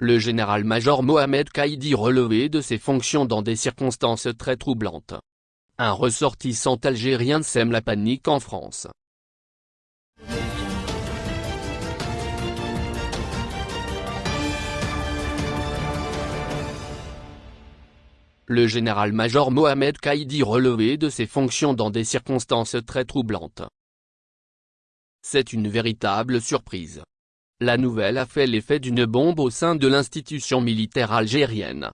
le général-major Mohamed Kaïdi relevé de ses fonctions dans des circonstances très troublantes. Un ressortissant algérien sème la panique en France. le général-major Mohamed Kaïdi relevé de ses fonctions dans des circonstances très troublantes. C'est une véritable surprise. La nouvelle a fait l'effet d'une bombe au sein de l'institution militaire algérienne.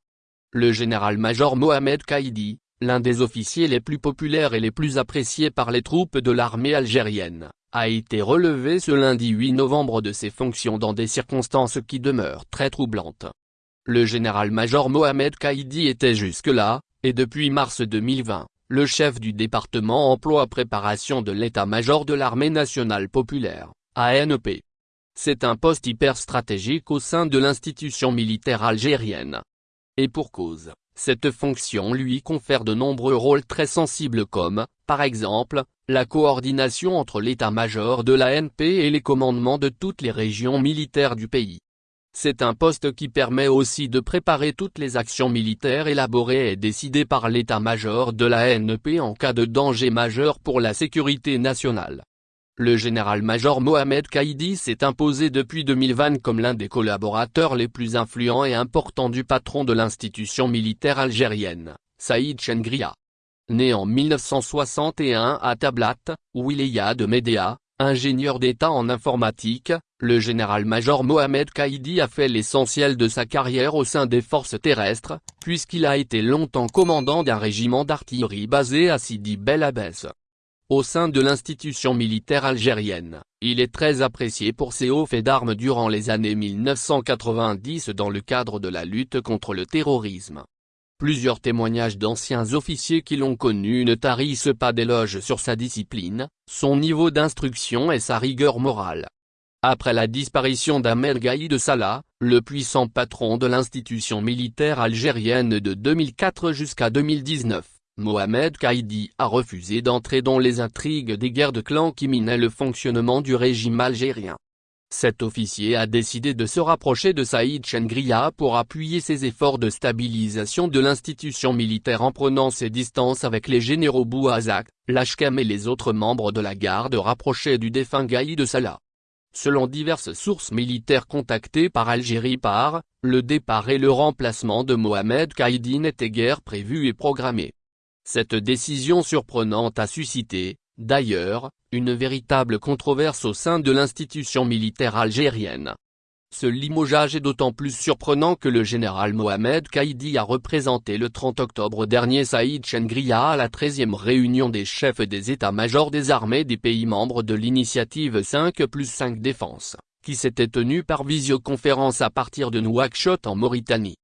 Le général-major Mohamed Kaïdi, l'un des officiers les plus populaires et les plus appréciés par les troupes de l'armée algérienne, a été relevé ce lundi 8 novembre de ses fonctions dans des circonstances qui demeurent très troublantes. Le général-major Mohamed Kaïdi était jusque-là, et depuis mars 2020, le chef du département emploi-préparation de l'état-major de l'armée nationale populaire, ANP. C'est un poste hyper stratégique au sein de l'institution militaire algérienne. Et pour cause, cette fonction lui confère de nombreux rôles très sensibles comme, par exemple, la coordination entre l'état-major de l'ANP et les commandements de toutes les régions militaires du pays. C'est un poste qui permet aussi de préparer toutes les actions militaires élaborées et décidées par l'état-major de la NEP en cas de danger majeur pour la sécurité nationale. Le général-major Mohamed Kaïdi s'est imposé depuis 2020 comme l'un des collaborateurs les plus influents et importants du patron de l'institution militaire algérienne, Saïd Chengria. Né en 1961 à Tablat, de Médéa, ingénieur d'État en informatique, le général-major Mohamed Kaïdi a fait l'essentiel de sa carrière au sein des forces terrestres, puisqu'il a été longtemps commandant d'un régiment d'artillerie basé à Sidi Bel Abbès. Au sein de l'institution militaire algérienne, il est très apprécié pour ses hauts faits d'armes durant les années 1990 dans le cadre de la lutte contre le terrorisme. Plusieurs témoignages d'anciens officiers qui l'ont connu ne tarissent pas d'éloges sur sa discipline, son niveau d'instruction et sa rigueur morale. Après la disparition d'Ahmed Gaïd Salah, le puissant patron de l'institution militaire algérienne de 2004 jusqu'à 2019, Mohamed Kaïdi a refusé d'entrer dans les intrigues des guerres de clans qui minaient le fonctionnement du régime algérien. Cet officier a décidé de se rapprocher de Saïd Chengria pour appuyer ses efforts de stabilisation de l'institution militaire en prenant ses distances avec les généraux Bouazak, Lachkam et les autres membres de la garde rapprochée du défunt Gaïd Salah. Selon diverses sources militaires contactées par Algérie par, le départ et le remplacement de Mohamed Kaïdi n'étaient guère prévus et programmés. Cette décision surprenante a suscité, d'ailleurs, une véritable controverse au sein de l'institution militaire algérienne. Ce limogeage est d'autant plus surprenant que le général Mohamed Kaïdi a représenté le 30 octobre dernier Saïd Chengria à la 13e réunion des chefs des états-majors des armées des pays membres de l'initiative 5 plus 5 défense, qui s'était tenue par visioconférence à partir de Nouakchott en Mauritanie.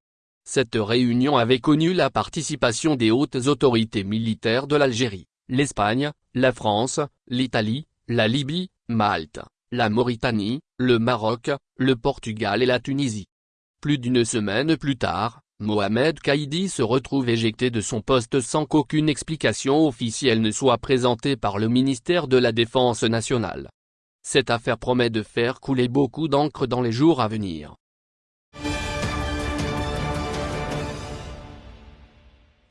Cette réunion avait connu la participation des hautes autorités militaires de l'Algérie, l'Espagne, la France, l'Italie, la Libye, Malte, la Mauritanie, le Maroc, le Portugal et la Tunisie. Plus d'une semaine plus tard, Mohamed Kaïdi se retrouve éjecté de son poste sans qu'aucune explication officielle ne soit présentée par le ministère de la Défense nationale. Cette affaire promet de faire couler beaucoup d'encre dans les jours à venir.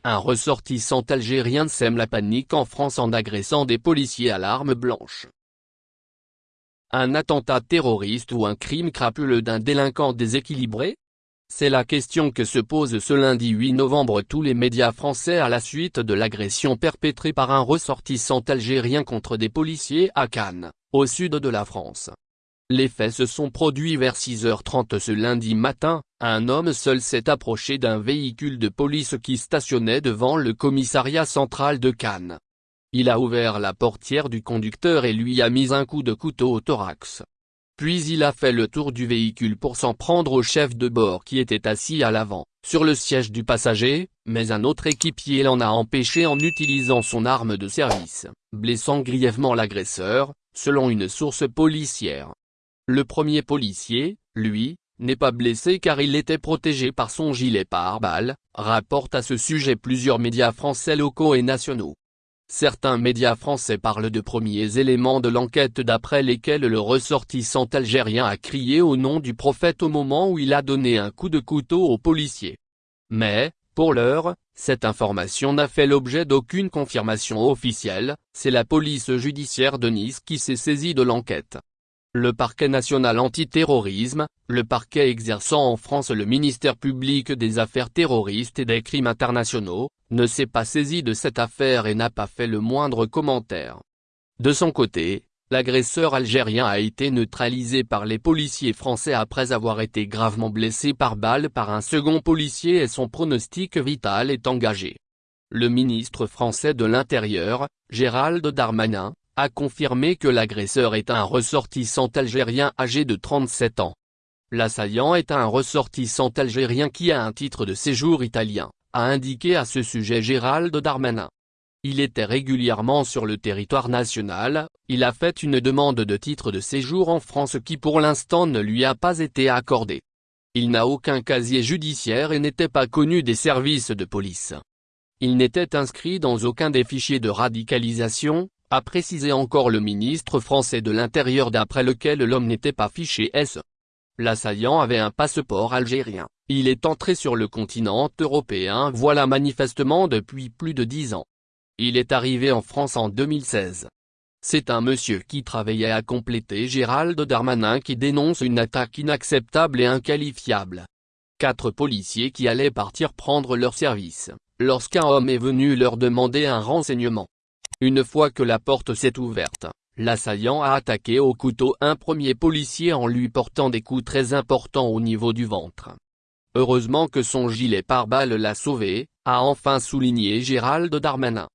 Un ressortissant algérien sème la panique en France en agressant des policiers à l'arme blanche. Un attentat terroriste ou un crime crapuleux d'un délinquant déséquilibré? C'est la question que se pose ce lundi 8 novembre tous les médias français à la suite de l'agression perpétrée par un ressortissant algérien contre des policiers à Cannes, au sud de la France. Les faits se sont produits vers 6h30 ce lundi matin, un homme seul s'est approché d'un véhicule de police qui stationnait devant le commissariat central de Cannes. Il a ouvert la portière du conducteur et lui a mis un coup de couteau au thorax. Puis il a fait le tour du véhicule pour s'en prendre au chef de bord qui était assis à l'avant, sur le siège du passager, mais un autre équipier l'en a empêché en utilisant son arme de service, blessant grièvement l'agresseur, selon une source policière. Le premier policier, lui, n'est pas blessé car il était protégé par son gilet pare-balles, rapportent à ce sujet plusieurs médias français locaux et nationaux. Certains médias français parlent de premiers éléments de l'enquête d'après lesquels le ressortissant algérien a crié au nom du prophète au moment où il a donné un coup de couteau au policier. Mais, pour l'heure, cette information n'a fait l'objet d'aucune confirmation officielle, c'est la police judiciaire de Nice qui s'est saisie de l'enquête. Le parquet national antiterrorisme, le parquet exerçant en France le ministère public des affaires terroristes et des crimes internationaux, ne s'est pas saisi de cette affaire et n'a pas fait le moindre commentaire. De son côté, l'agresseur algérien a été neutralisé par les policiers français après avoir été gravement blessé par balle par un second policier et son pronostic vital est engagé. Le ministre français de l'Intérieur, Gérald Darmanin, a confirmé que l'agresseur est un ressortissant algérien âgé de 37 ans. L'assaillant est un ressortissant algérien qui a un titre de séjour italien, a indiqué à ce sujet Gérald Darmanin. Il était régulièrement sur le territoire national, il a fait une demande de titre de séjour en France qui pour l'instant ne lui a pas été accordée. Il n'a aucun casier judiciaire et n'était pas connu des services de police. Il n'était inscrit dans aucun des fichiers de radicalisation, a précisé encore le ministre français de l'Intérieur d'après lequel l'homme n'était pas fiché S. L'assaillant avait un passeport algérien, il est entré sur le continent européen voilà manifestement depuis plus de dix ans. Il est arrivé en France en 2016. C'est un monsieur qui travaillait à compléter Gérald Darmanin qui dénonce une attaque inacceptable et inqualifiable. Quatre policiers qui allaient partir prendre leur service, lorsqu'un homme est venu leur demander un renseignement. Une fois que la porte s'est ouverte, l'assaillant a attaqué au couteau un premier policier en lui portant des coups très importants au niveau du ventre. Heureusement que son gilet pare-balles l'a sauvé, a enfin souligné Gérald Darmanin.